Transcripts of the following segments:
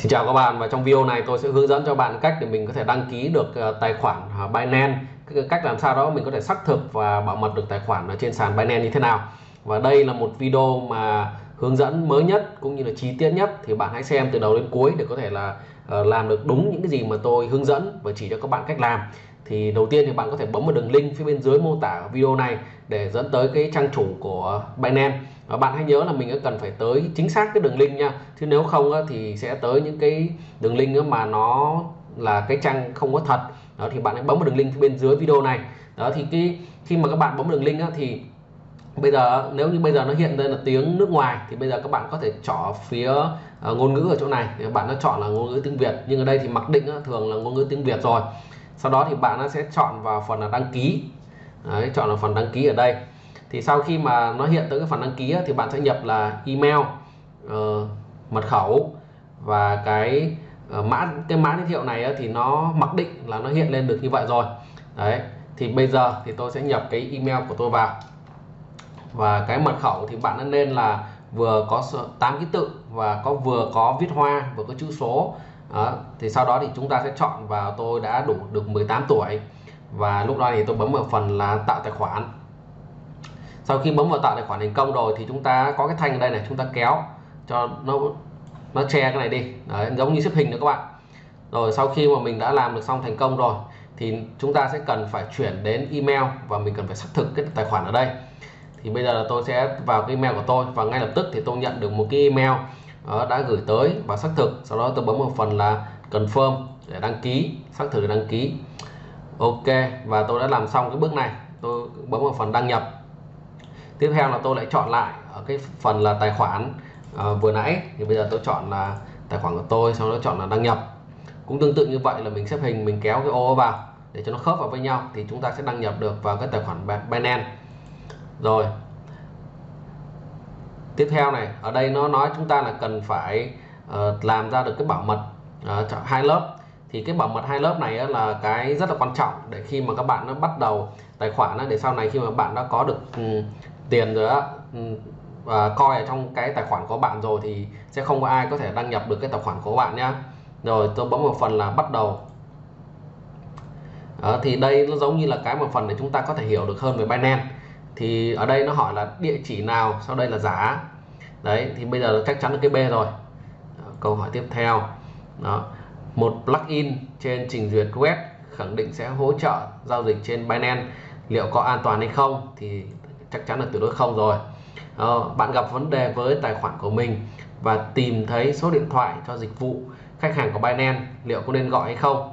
Xin chào các bạn, và trong video này tôi sẽ hướng dẫn cho bạn cách để mình có thể đăng ký được ờ, tài khoản ờ, Binance. Cách làm sao đó mình có thể xác thực và bảo mật được tài khoản ở trên sàn Binance như thế nào. Và đây là một video mà hướng dẫn mới nhất cũng như là chi tiết nhất, thì bạn hãy xem từ đầu đến cuối để có thể là ờ, làm được đúng những cái gì mà tôi hướng dẫn và chỉ cho các bạn cách làm thì đầu tiên thì bạn có thể bấm vào đường link phía bên dưới mô tả video này để dẫn tới cái trang chủ của Binance. Và bạn hãy nhớ là mình cần phải tới chính xác cái đường link nha. Chứ nếu không thì sẽ tới những cái đường link mà nó là cái trang không có thật. Đó, thì bạn hãy bấm vào đường link phía bên dưới video này. Đó, thì cái, khi mà các bạn bấm đường link thì bây giờ nếu như bây giờ nó hiện lên là tiếng nước ngoài, thì bây giờ các bạn có thể chọn phía ờ, ngôn ngữ ở chỗ này. Bạn nó chọn là ngôn ngữ tiếng Việt. Nhưng ở đây thì mặc định thường là ngôn ngữ tiếng Việt rồi sau đó thì bạn nó sẽ chọn vào phần là đăng ký. Đấy, chọn là phần đăng ký ở đây. Thì sau khi mà nó hiện tới cái phần đăng ký thì bạn sẽ nhập là email uh, mật khẩu và cái uh, mã cái mã giới thiệu này thì nó mặc định là nó hiện lên được như vậy rồi. Đấy thì bây giờ thì tôi sẽ nhập cái email của tôi vào. Và cái mật khẩu thì bạn nên là vừa có 8 ký tự và có vừa có viết hoa vừa có chữ số đó. thì sau đó thì chúng ta sẽ chọn vào tôi đã đủ được 18 tuổi. Và lúc đó thì tôi bấm vào phần là tạo tài khoản. Sau khi bấm vào tạo tài khoản thành công rồi thì chúng ta có cái thanh ở đây này chúng ta kéo cho nó nó che cái này đi. Đấy, giống như xếp hình nữa các bạn. Rồi sau khi mà mình đã làm được xong thành công rồi thì chúng ta sẽ cần phải chuyển đến email và mình cần phải xác thực cái tài khoản ở đây. Thì bây giờ là tôi sẽ vào cái email của tôi và ngay lập tức thì tôi nhận được một cái email đó, đã gửi tới và xác thực. Sau đó tôi bấm vào phần là confirm để đăng ký xác thực đăng ký. Ok và tôi đã làm xong cái bước này. Tôi bấm vào phần đăng nhập. Tiếp theo là tôi lại chọn lại ở cái phần là tài khoản à, vừa nãy. Thì bây giờ tôi chọn là tài khoản của tôi sau đó chọn là đăng nhập. Cũng tương tự như vậy là mình xếp hình mình kéo cái ô vào để cho nó khớp vào với nhau thì chúng ta sẽ đăng nhập được vào cái tài khoản Binance. Rồi tiếp theo này ở đây nó nói chúng ta là cần phải uh, làm ra được cái bảo mật uh, hai lớp. Thì cái bảo mật hai lớp này là cái rất là quan trọng để khi mà các bạn nó bắt đầu tài khoản để sau này khi mà bạn đã có được um, tiền rồi á ừ, và coi ở trong cái tài khoản của bạn rồi thì sẽ không có ai có thể đăng nhập được cái tài khoản của bạn nhá. Rồi tôi bấm vào phần là bắt đầu. Đó, thì đây nó giống như là cái một phần để chúng ta có thể hiểu được hơn về Binance thì ở đây nó hỏi là địa chỉ nào sau đây là giá. Đấy thì bây giờ chắc chắn là cái B rồi. Câu hỏi tiếp theo. Đó một plugin trên trình duyệt web khẳng định sẽ hỗ trợ giao dịch trên Binance. Liệu có an toàn hay không thì chắc chắn là tuyệt đối không rồi. Đó, bạn gặp vấn đề với tài khoản của mình và tìm thấy số điện thoại cho dịch vụ khách hàng của Binance liệu có nên gọi hay không?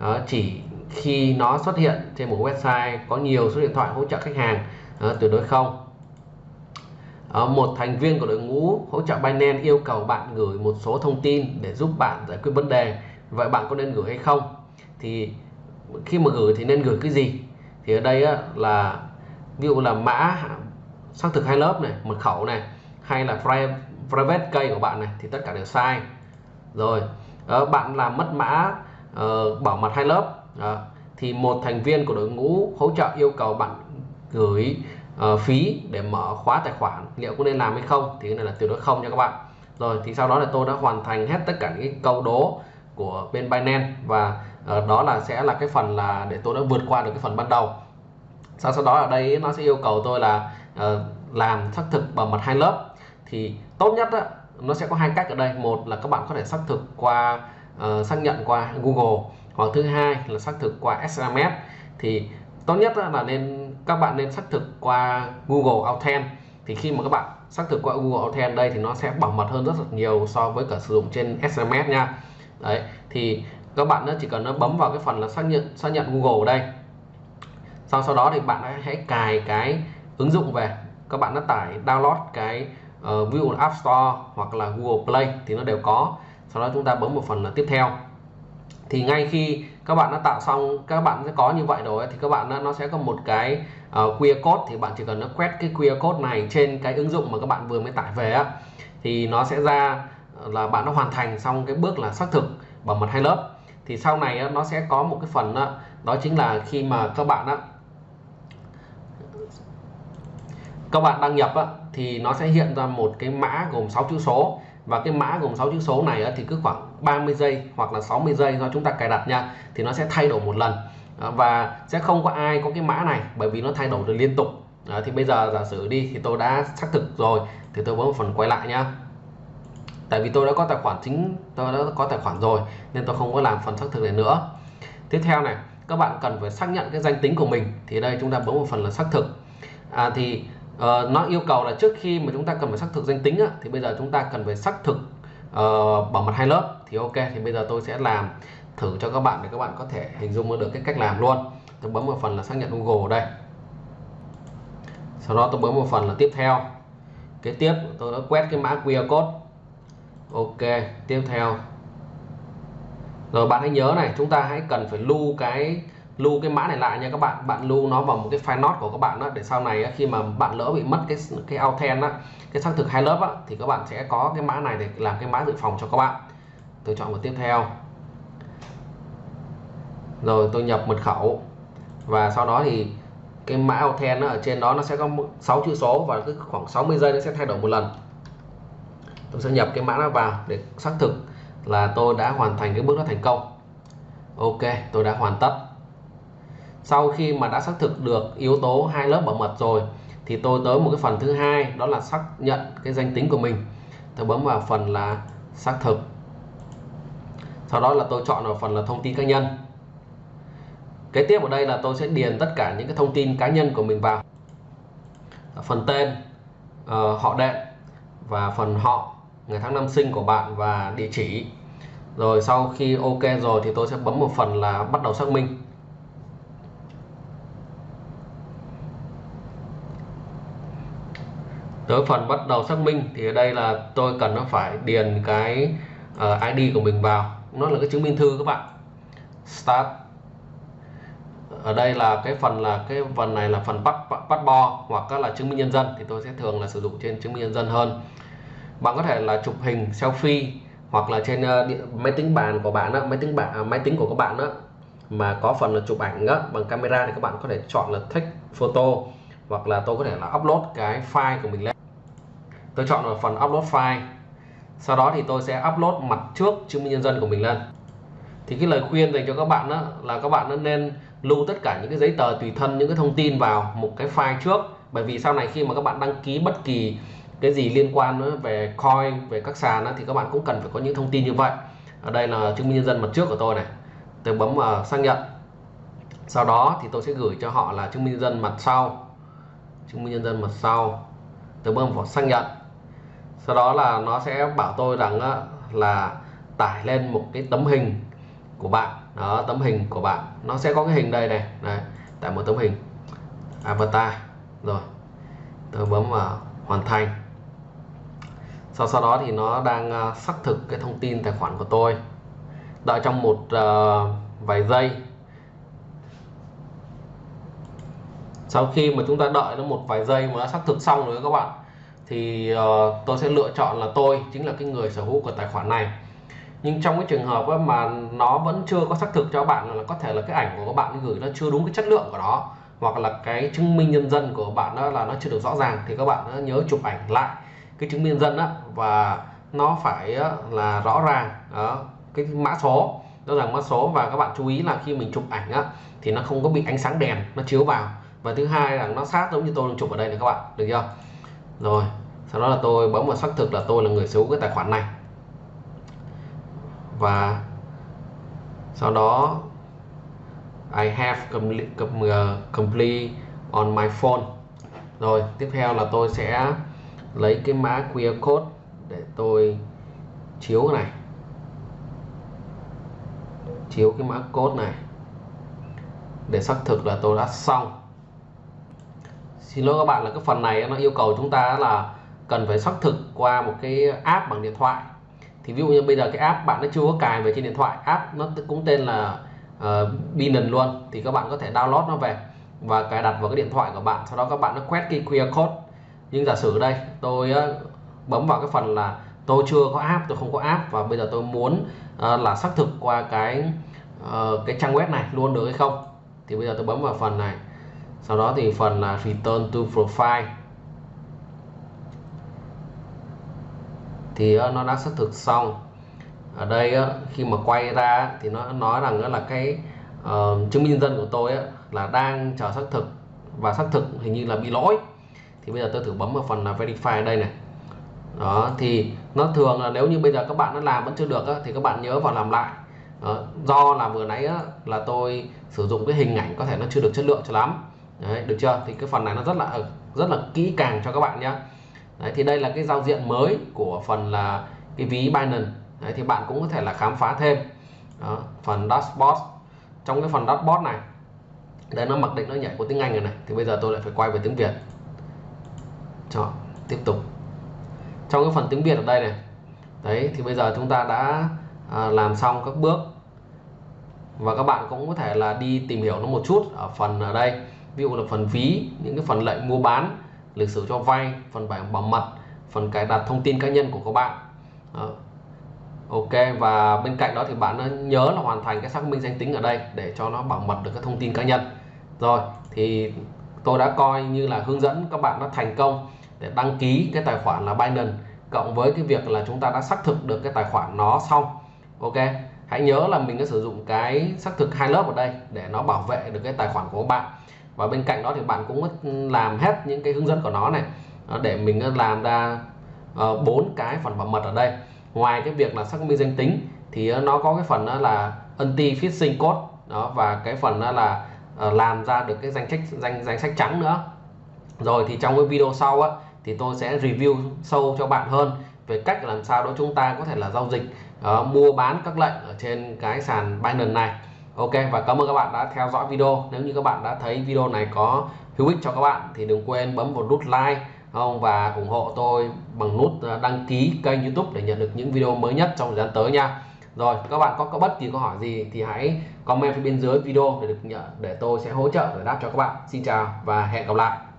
Đó, chỉ khi nó xuất hiện trên một website có nhiều số điện thoại hỗ trợ khách hàng đó, tuyệt đối không. Đó, một thành viên của đội ngũ hỗ trợ Binance yêu cầu bạn gửi một số thông tin để giúp bạn giải quyết vấn đề. Vậy bạn có nên gửi hay không? Thì khi mà gửi thì nên gửi cái gì? Thì ở đây á, là ví dụ là mã xác thực hai lớp này mật khẩu này hay là private key của bạn này thì tất cả đều sai. Rồi ờ, bạn làm mất mã uh, bảo mật hai lớp à, thì một thành viên của đội ngũ hỗ trợ yêu cầu bạn gửi uh, phí để mở khóa tài khoản liệu có nên làm hay không thì cái này là tuyệt đối không nha các bạn. Rồi thì sau đó là tôi đã hoàn thành hết tất cả những câu đố của bên Binance và uh, đó là sẽ là cái phần là để tôi đã vượt qua được cái phần ban đầu. Sau sau đó ở đây nó sẽ yêu cầu tôi là uh, làm xác thực bảo mật hai lớp. Thì tốt nhất á, nó sẽ có hai cách ở đây. Một là các bạn có thể xác thực qua uh, xác nhận qua Google hoặc thứ hai là xác thực qua SMS thì tốt nhất là nên các bạn nên xác thực qua Google Authent thì khi mà các bạn xác thực qua Google Authent đây thì nó sẽ bảo mật hơn rất là nhiều so với cả sử dụng trên SMS nha. Đấy thì các bạn nó chỉ cần nó bấm vào cái phần là xác nhận xác nhận Google ở đây. Sau sau đó thì bạn hãy cài cái ứng dụng về. Các bạn đã tải download cái uh, ví dụ App Store hoặc là Google Play thì nó đều có. Sau đó chúng ta bấm một phần là tiếp theo thì ngay khi các bạn đã tạo xong các bạn sẽ có như vậy rồi thì các bạn nó sẽ có một cái ờ, uh, QR code. Thì bạn chỉ cần nó quét cái QR code này trên cái ứng dụng mà các bạn vừa mới tải về á thì nó sẽ ra ờ, là bạn đã hoàn thành xong cái bước là xác thực bằng mật hai lớp. Thì sau này nó sẽ có một cái phần đó, đó chính là khi mà các bạn á các bạn đăng nhập á, thì nó sẽ hiện ra một cái mã gồm 6 chữ số và cái mã gồm 6 chữ số này thì cứ khoảng 30 giây hoặc là 60 giây do chúng ta cài đặt nha thì nó sẽ thay đổi một lần. Ờ, và sẽ không có ai có cái mã này bởi vì nó thay đổi được liên tục. À, thì bây giờ giả sử đi thì tôi đã xác thực rồi thì tôi bấm phần quay lại nhá tại vì tôi đã có tài khoản chính tôi đã có tài khoản rồi nên tôi không có làm phần xác thực này nữa. Tiếp theo này các bạn cần phải xác nhận cái danh tính của mình. Thì đây chúng ta bấm một phần là xác thực. À, thì uh, nó yêu cầu là trước khi mà chúng ta cần phải xác thực danh tính á, thì bây giờ chúng ta cần phải xác thực uh, bảo mật hai lớp thì ok thì bây giờ tôi sẽ làm thử cho các bạn để các bạn có thể hình dung được cái cách làm luôn. Tôi bấm một phần là xác nhận Google ở đây. Sau đó tôi bấm một phần là tiếp theo. Kế tiếp tôi đã quét cái mã QR code. Ok tiếp theo. Rồi bạn hãy nhớ này chúng ta hãy cần phải lưu cái lưu cái mã này lại nha các bạn. Bạn lưu nó vào một cái file note của các bạn đó để sau này khi mà bạn lỡ bị mất cái cái authent á cái xác thực hai lớp á, thì các bạn sẽ có cái mã này để làm cái mã dự phòng cho các bạn. Tôi chọn một tiếp theo. Rồi tôi nhập mật khẩu. Và sau đó thì cái mã authent ở trên đó nó sẽ có 6 chữ số và cứ khoảng 60 giây nó sẽ thay đổi một lần. Tôi sẽ nhập cái mã nó vào để xác thực là tôi đã hoàn thành cái bước đó thành công. Ok tôi đã hoàn tất sau khi mà đã xác thực được yếu tố hai lớp bảo mật rồi thì tôi tới một cái phần thứ hai đó là xác nhận cái danh tính của mình. Tôi bấm vào phần là xác thực. Sau đó là tôi chọn vào phần là thông tin cá nhân. Kế tiếp ở đây là tôi sẽ điền tất cả những cái thông tin cá nhân của mình vào. Phần tên uh, họ đệm và phần họ ngày tháng năm sinh của bạn và địa chỉ. Rồi sau khi ok rồi thì tôi sẽ bấm một phần là bắt đầu xác minh. Tới phần bắt đầu xác minh thì ở đây là tôi cần nó phải điền cái ờ, uh, ID của mình vào. Nó là cái chứng minh thư các bạn. Start. Ở đây là cái phần là cái phần này là phần bắt bắt bo hoặc là chứng minh nhân dân thì tôi sẽ thường là sử dụng trên chứng minh nhân dân hơn. Bạn có thể là chụp hình selfie hoặc là trên ờ, uh, điện, máy tính bàn của bạn đó, máy tính bạn à, máy tính của các bạn đó mà có phần là chụp ảnh đó, bằng camera thì các bạn có thể chọn là take photo hoặc là tôi có thể là upload cái file của mình lên. Tôi chọn vào phần upload file. Sau đó thì tôi sẽ upload mặt trước chứng minh nhân dân của mình lên. Thì cái lời khuyên dành cho các bạn đó là các bạn nên lưu tất cả những cái giấy tờ tùy thân những cái thông tin vào một cái file trước. Bởi vì sau này khi mà các bạn đăng ký bất kỳ cái gì liên quan về coin về các sàn đó, thì các bạn cũng cần phải có những thông tin như vậy. Ở đây là chứng minh nhân dân mặt trước của tôi này. Tôi bấm vào xác nhận. Sau đó thì tôi sẽ gửi cho họ là chứng minh nhân dân mặt sau chứng minh nhân dân mặt sau tôi bấm vào xác nhận. Sau đó là nó sẽ bảo tôi rằng là tải lên một cái tấm hình của bạn. Đó tấm hình của bạn. Nó sẽ có cái hình đây này. Đây tải một tấm hình. Avatar. Rồi tôi bấm vào hoàn thành. Sau sau đó thì nó đang ờ, xác thực cái thông tin tài khoản của tôi. Đợi trong một uh, vài giây sau khi mà chúng ta đợi nó một vài giây mà đã xác thực xong rồi các bạn thì uh, tôi sẽ lựa chọn là tôi chính là cái người sở hữu của tài khoản này. Nhưng trong cái trường hợp mà nó vẫn chưa có xác thực cho bạn là có thể là cái ảnh của các bạn gửi nó chưa đúng cái chất lượng của nó hoặc là cái chứng minh nhân dân của bạn đó là nó chưa được rõ ràng thì các bạn nhớ chụp ảnh lại cái chứng minh nhân dân đó và nó phải là rõ ràng. Đó cái mã số rõ ràng mã số và các bạn chú ý là khi mình chụp ảnh á thì nó không có bị ánh sáng đèn nó chiếu vào và thứ hai là nó sát giống như tôi đang chụp ở đây này các bạn, được chưa? Rồi, sau đó là tôi bấm vào xác thực là tôi là người sở hữu cái tài khoản này. Và sau đó, I have ờ, complete on my phone. Rồi, tiếp theo là tôi sẽ lấy cái mã QR code để tôi chiếu cái này. Chiếu cái mã code này. Để xác thực là tôi đã xong xin lỗi các bạn là cái phần này nó yêu cầu chúng ta là cần phải xác thực qua một cái app bằng điện thoại. Thì ví dụ như bây giờ cái app bạn nó chưa có cài về trên điện thoại app nó cũng tên là uh, Binance luôn thì các bạn có thể download nó về và cài đặt vào cái điện thoại của bạn sau đó các bạn nó quét cái QR code. Nhưng giả sử đây tôi uh, bấm vào cái phần là tôi chưa có app tôi không có app và bây giờ tôi muốn uh, là xác thực qua cái uh, cái trang web này luôn được hay không thì bây giờ tôi bấm vào phần này sau đó thì phần là return to profile. Thì ờ, nó đã xác thực xong. Ở đây ờ, khi mà quay ra thì nó nói rằng là cái uh, chứng minh nhân dân của tôi là đang chờ xác thực. Và xác thực hình như là bị lỗi. Thì bây giờ tôi thử bấm vào phần là verify đây này. Đó thì nó thường là nếu như bây giờ các bạn nó làm vẫn chưa được á, thì các bạn nhớ vào làm lại. Đó, do là vừa nãy á, là tôi sử dụng cái hình ảnh có thể nó chưa được chất lượng cho lắm. Đấy, được chưa? Thì cái phần này nó rất là rất là kỹ càng cho các bạn nhé Đấy, thì đây là cái giao diện mới của phần là cái ví Binance. Đấy, thì bạn cũng có thể là khám phá thêm. Đó, phần dashboard. Trong cái phần dashboard này đây nó mặc định nó nhảy của tiếng Anh rồi này. Thì bây giờ tôi lại phải quay về tiếng Việt. Chọn tiếp tục. Trong cái phần tiếng Việt ở đây này đấy thì bây giờ chúng ta đã à, làm xong các bước. Và các bạn cũng có thể là đi tìm hiểu nó một chút ở phần ở đây ví dụ là phần phí những cái phần lệnh mua bán, lịch sử cho vay, phần bảo bảo mật, phần cài đặt thông tin cá nhân của các bạn. Đó. Ok, và bên cạnh đó thì bạn nhớ là hoàn thành cái xác minh danh tính ở đây để cho nó bảo mật được các thông tin cá nhân. Rồi, thì tôi đã coi như là hướng dẫn các bạn đã thành công để đăng ký cái tài khoản là Binance, cộng với cái việc là chúng ta đã xác thực được cái tài khoản nó xong. Ok, hãy nhớ là mình đã sử dụng cái xác thực hai lớp ở đây để nó bảo vệ được cái tài khoản của các bạn và bên cạnh đó thì bạn cũng ừ, làm hết những cái hướng dẫn của nó này ờ, để mình ờ, làm ra ờ, bốn cái phần bảo mật ở đây. Ngoài cái việc là xác minh danh tính thì nó có cái phần đó là anti phishing code đó và cái phần đó là làm ra được cái danh sách danh danh sách trắng nữa. Rồi thì trong cái video sau á thì tôi sẽ review sâu cho bạn hơn về cách làm sao đó chúng ta có thể là giao dịch uh, mua bán các lệnh ở trên cái sàn Binance này. Ok và cảm ơn các bạn đã theo dõi video. Nếu như các bạn đã thấy video này có hữu ích cho các bạn thì đừng quên bấm vào nút like không? Và ủng hộ tôi bằng nút ờ, đăng ký kênh YouTube để nhận được những video mới nhất trong thời gian tới nha. Rồi các bạn có, có bất kỳ câu hỏi gì thì hãy comment phía bên dưới video để được nhận để tôi sẽ hỗ trợ giải đáp cho các bạn. Xin chào và hẹn gặp lại.